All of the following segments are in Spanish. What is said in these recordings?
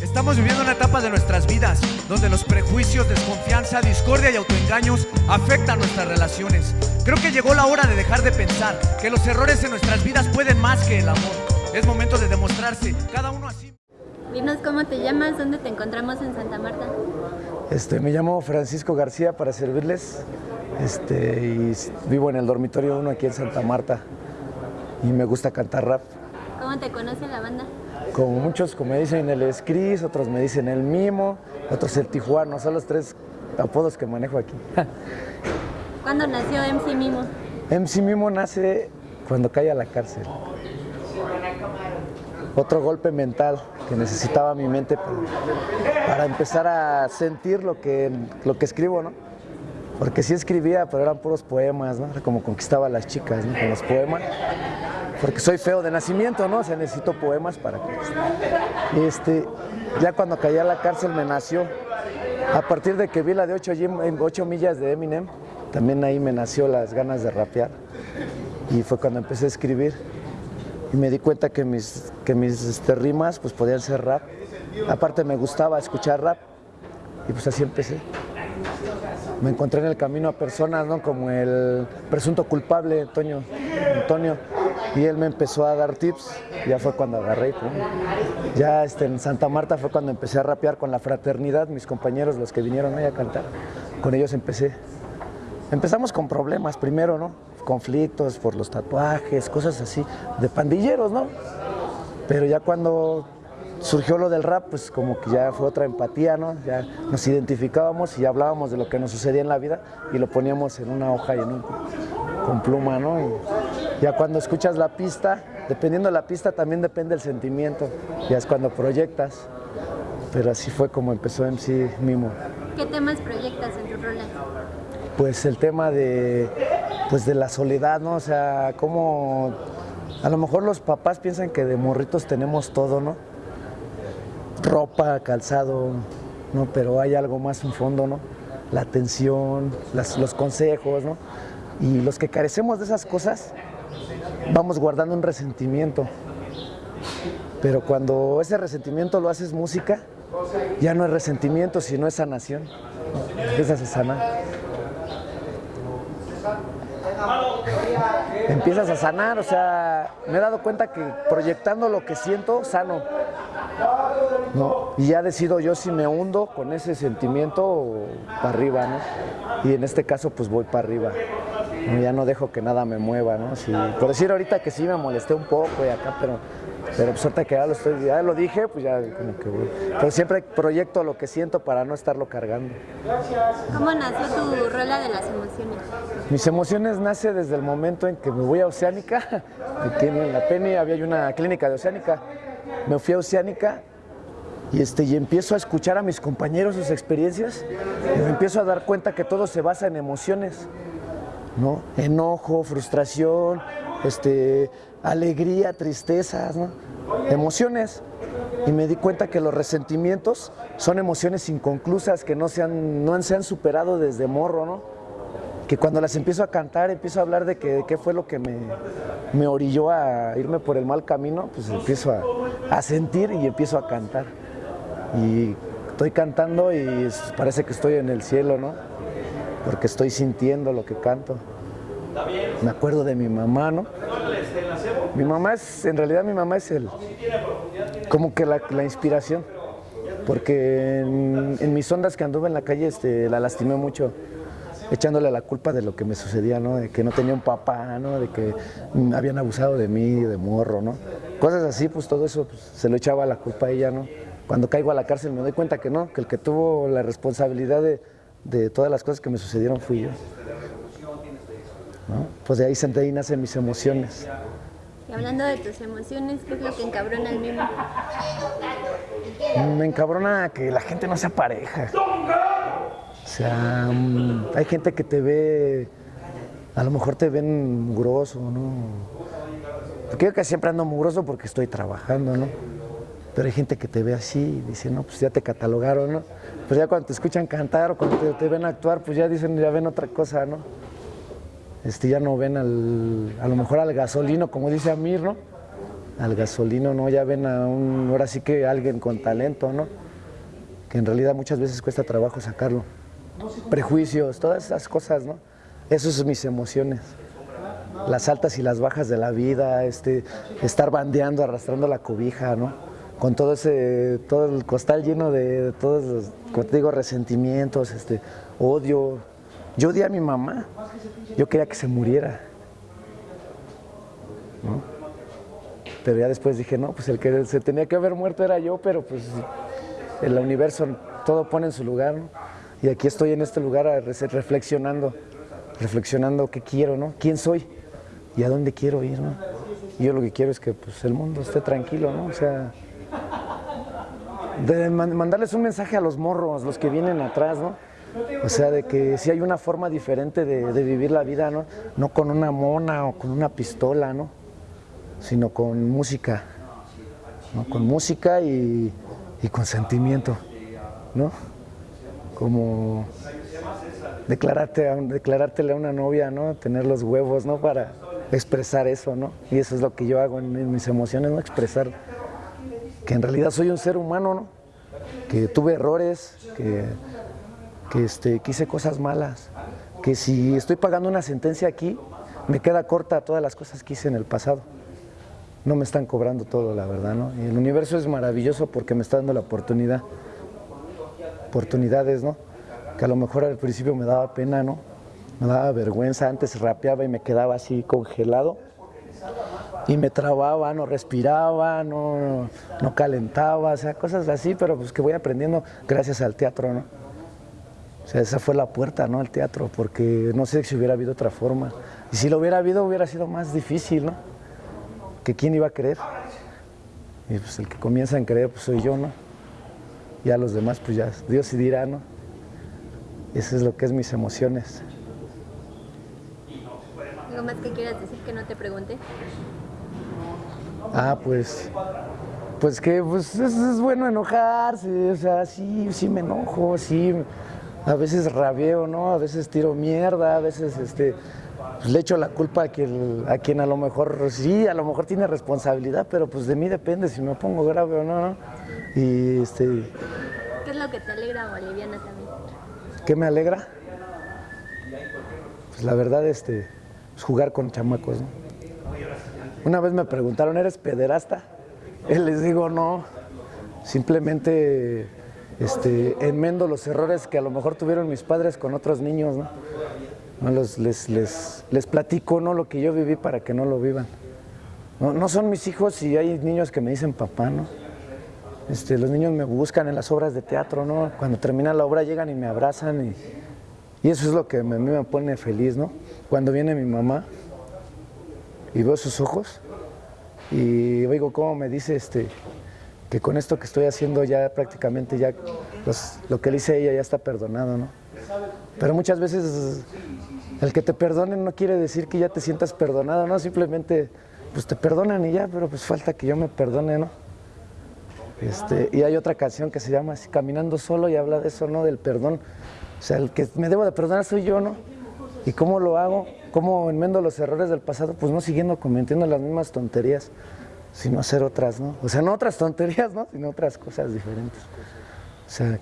Estamos viviendo una etapa de nuestras vidas donde los prejuicios, desconfianza, discordia y autoengaños afectan nuestras relaciones. Creo que llegó la hora de dejar de pensar que los errores en nuestras vidas pueden más que el amor. Es momento de demostrarse, cada uno así. Dinos cómo te llamas, dónde te encontramos en Santa Marta. Este, me llamo Francisco García para servirles este, y vivo en el dormitorio 1 aquí en Santa Marta y me gusta cantar rap. ¿Cómo te conoce la banda? Como muchos, como me dicen el Scris, otros me dicen el Mimo, otros el Tijuano, son los tres apodos que manejo aquí. ¿Cuándo nació MC Mimo? MC Mimo nace cuando cae a la cárcel. Otro golpe mental que necesitaba mi mente para, para empezar a sentir lo que, lo que escribo, ¿no? Porque sí escribía, pero eran puros poemas, ¿no? Era como conquistaba a las chicas, ¿no? Con los poemas. Porque soy feo de nacimiento, ¿no? O sea, necesito poemas para que... Este, ya cuando caí a la cárcel me nació. A partir de que vi la de 8, 8 millas de Eminem, también ahí me nació las ganas de rapear. Y fue cuando empecé a escribir. Y me di cuenta que mis, que mis este, rimas pues, podían ser rap. Aparte me gustaba escuchar rap. Y pues así empecé me encontré en el camino a personas, ¿no? Como el presunto culpable, Antonio, Antonio, y él me empezó a dar tips, ya fue cuando agarré, ya este, en Santa Marta fue cuando empecé a rapear con la fraternidad, mis compañeros, los que vinieron ahí a cantar, con ellos empecé. Empezamos con problemas primero, ¿no? Conflictos por los tatuajes, cosas así, de pandilleros, ¿no? Pero ya cuando surgió lo del rap, pues como que ya fue otra empatía, ¿no? Ya nos identificábamos y hablábamos de lo que nos sucedía en la vida y lo poníamos en una hoja y en un, con pluma, ¿no? Ya cuando escuchas la pista, dependiendo de la pista también depende el sentimiento, ya es cuando proyectas, pero así fue como empezó MC Mimo. ¿Qué temas proyectas en tu rola? Pues el tema de, pues de la soledad, ¿no? O sea, como a lo mejor los papás piensan que de morritos tenemos todo, ¿no? ropa, calzado, ¿no? pero hay algo más en fondo, ¿no? la atención, los consejos, ¿no? y los que carecemos de esas cosas vamos guardando un resentimiento, pero cuando ese resentimiento lo haces música, ya no es resentimiento, sino es sanación, empiezas a sanar. Empiezas a sanar, o sea, me he dado cuenta que proyectando lo que siento, sano. ¿no? Y ya decido yo si me hundo con ese sentimiento o para arriba, ¿no? Y en este caso pues voy para arriba. Ya no dejo que nada me mueva, ¿no? por decir ahorita que sí me molesté un poco y acá, pero, pero pues ahorita que ya lo, estoy, ya lo dije, pues ya como que voy. Pero siempre proyecto lo que siento para no estarlo cargando. ¿Cómo nació tu rola de las emociones? Mis emociones nace desde el momento en que me voy a Oceánica, aquí en la Penny había una clínica de Oceánica, me fui a Oceánica y, este, y empiezo a escuchar a mis compañeros sus experiencias y me empiezo a dar cuenta que todo se basa en emociones, ¿no? Enojo, frustración, este, alegría, tristezas, emociones. Y me di cuenta que los resentimientos son emociones inconclusas que no se han, no se han superado desde morro, ¿no? que cuando las empiezo a cantar, empiezo a hablar de qué fue lo que me, me, orilló a irme por el mal camino, pues empiezo a, a, sentir y empiezo a cantar. Y estoy cantando y parece que estoy en el cielo, ¿no? Porque estoy sintiendo lo que canto. Me acuerdo de mi mamá, ¿no? Mi mamá es, en realidad mi mamá es el, como que la, inspiración, porque en, en, mis ondas que anduve en la calle este, la lastimé mucho echándole la culpa de lo que me sucedía, ¿no? De que no tenía un papá, ¿no? De que habían abusado de mí, de morro, ¿no? Cosas así, pues todo eso pues, se lo echaba la culpa a ella, ¿no? Cuando caigo a la cárcel me doy cuenta que no, que el que tuvo la responsabilidad de, de todas las cosas que me sucedieron fui yo. ¿No? Pues de ahí, de ahí nacen mis emociones. Y hablando de tus emociones, ¿qué es lo que encabrona el mismo? Me encabrona que la gente no sea pareja. O sea, mm, hay gente que te ve, a lo mejor te ven mugroso, ¿no? Porque yo que siempre ando mugroso porque estoy trabajando, ¿no? Pero hay gente que te ve así y dice, no, pues ya te catalogaron, ¿no? Pues ya cuando te escuchan cantar o cuando te, ven actuar, pues ya dicen, ya ven otra cosa, ¿no? Este, ya no ven al, a lo mejor al gasolino, como dice Amir, ¿no? al gasolino, ¿no? Ya ven a un, ahora sí que alguien con talento, ¿no? Que en realidad muchas veces cuesta trabajo sacarlo. Prejuicios, todas esas cosas, ¿no? Esas son mis emociones. Las altas y las bajas de la vida, este, estar bandeando, arrastrando la cobija, ¿no? Con todo ese, todo el costal lleno de, todos los, como te digo, resentimientos, este, odio. Yo odié a mi mamá. Yo quería que se muriera. ¿no? Pero ya después dije, no, pues el que se tenía que haber muerto era yo, pero pues el universo todo pone en su lugar, ¿no? Y aquí estoy en este lugar reflexionando, reflexionando qué quiero, ¿no? ¿Quién soy? ¿Y a dónde quiero ir, no? Y yo lo que quiero es que pues, el mundo esté tranquilo, ¿no? O sea, de mandarles un mensaje a los morros, los que vienen atrás, ¿no? O sea, de que si hay una forma diferente de, vivir la vida, ¿no? No con una mona o con una pistola, ¿no? Sino con música, ¿no? Con música y, con sentimiento, ¿no? Como declararte a, declarártele a una novia, ¿no? Tener los huevos, ¿no? Para expresar eso, ¿no? Y eso es lo que yo hago en mis emociones, ¿no? Expresar que en realidad soy un ser humano, ¿no? Que tuve errores, que, que, este, que hice cosas malas, que si estoy pagando una sentencia aquí, me queda corta todas las cosas que hice en el pasado. No me están cobrando todo, la verdad, ¿no? Y el universo es maravilloso porque me está dando la oportunidad oportunidades, ¿no? Que a lo mejor al principio me daba pena, ¿no? Me daba vergüenza, antes rapeaba y me quedaba así congelado y me trababa, no respiraba, no, no calentaba, o sea, cosas así, pero pues que voy aprendiendo gracias al teatro, ¿no? O sea, esa fue la puerta, ¿no? El teatro, porque no sé si hubiera habido otra forma. Y si lo hubiera habido, hubiera sido más difícil, ¿no? Que quién iba a creer. Y pues el que comienza a creer, pues soy yo, ¿no? Ya los demás, pues ya, Dios sí dirá, ¿no? Eso es lo que es mis emociones. ¿Algo más que quieras decir que no te pregunte? Ah, pues, pues que pues es, es bueno enojarse, o sea, sí, sí me enojo, sí, a veces rabieo, ¿no? A veces tiro mierda, a veces este, pues, le echo la culpa a quien, a quien a lo mejor, sí, a lo mejor tiene responsabilidad, pero pues de mí depende si me pongo grave o no, ¿no? Y este... ¿Qué es lo que te alegra o aliviana también? ¿Qué me alegra? Pues la verdad, este, pues jugar con chamacos, ¿no? Una vez me preguntaron, ¿eres pederasta? Y les digo, no, simplemente este, enmendo los errores que a lo mejor tuvieron mis padres con otros niños, ¿no? no los, les, les, les, platico ¿no? lo que yo viví para que no lo vivan. No, no, son mis hijos y hay niños que me dicen papá, ¿no? Este, los niños me buscan en las obras de teatro, ¿no? Cuando termina la obra llegan y me abrazan y, y eso es lo que a mí me pone feliz, ¿no? Cuando viene mi mamá y veo sus ojos y oigo cómo me dice este, que con esto que estoy haciendo ya prácticamente ya lo que le hice a ella ya está perdonado, ¿no? Pero muchas veces el que te perdonen no quiere decir que ya te sientas perdonado, ¿no? Simplemente pues te perdonan y ya, pero pues falta que yo me perdone, ¿no? Este, y hay otra canción que se llama así, Caminando Solo y habla de eso, ¿no? Del perdón. O sea, el que me debo de perdonar soy yo, ¿no? ¿Y cómo lo hago? ¿Cómo enmendo los errores del pasado? Pues no siguiendo cometiendo las mismas tonterías, sino hacer otras, ¿no? O sea, no otras tonterías, ¿no? Sino otras cosas diferentes. O sea,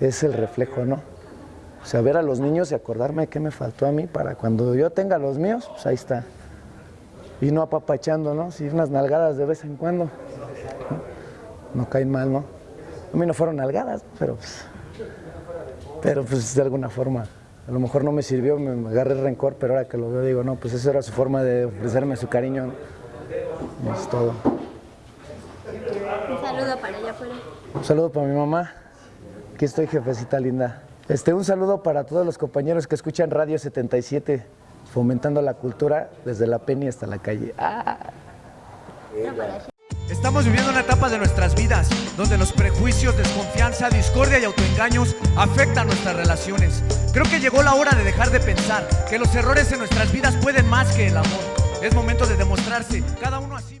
es el reflejo, ¿no? O sea, ver a los niños y acordarme de qué me faltó a mí para cuando yo tenga los míos, pues ahí está. Y no apapachando, ¿no? Sí, unas nalgadas de vez en cuando. No, no caen mal, ¿no? A mí no fueron nalgadas, pero pues, pero pues de alguna forma. A lo mejor no me sirvió, me agarré rencor, pero ahora que lo veo digo, no, pues esa era su forma de ofrecerme su cariño. ¿no? Es todo. Un saludo para allá afuera. Un saludo para mi mamá. Aquí estoy, jefecita linda. Este, un saludo para todos los compañeros que escuchan Radio 77, fomentando la cultura desde la Penny hasta la calle. ¡Ah! Estamos viviendo una etapa de nuestras vidas donde los prejuicios, desconfianza, discordia y autoengaños afectan nuestras relaciones. Creo que llegó la hora de dejar de pensar que los errores en nuestras vidas pueden más que el amor. Es momento de demostrarse cada uno así.